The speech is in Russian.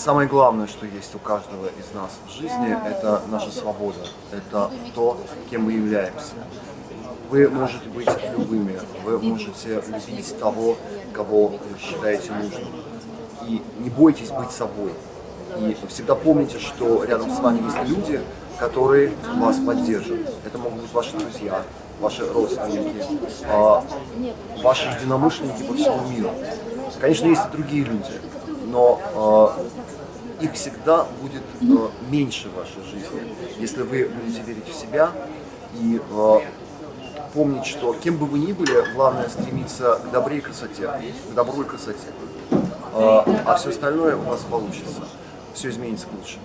Самое главное, что есть у каждого из нас в жизни, это наша свобода, это то, кем мы являемся. Вы можете быть любыми, вы можете любить того, кого вы считаете нужным. И не бойтесь быть собой. И всегда помните, что рядом с вами есть люди, которые вас поддержат. Это могут быть ваши друзья, ваши родственники, а, ваши единомышленники по всему миру. Конечно, есть и другие люди, но а, их всегда будет а, меньше в вашей жизни, если вы будете верить в себя и помнить, что кем бы вы ни были, главное стремиться к добре и красоте, к добру и красоте. А все остальное у вас получится. Все изменится к лучшему.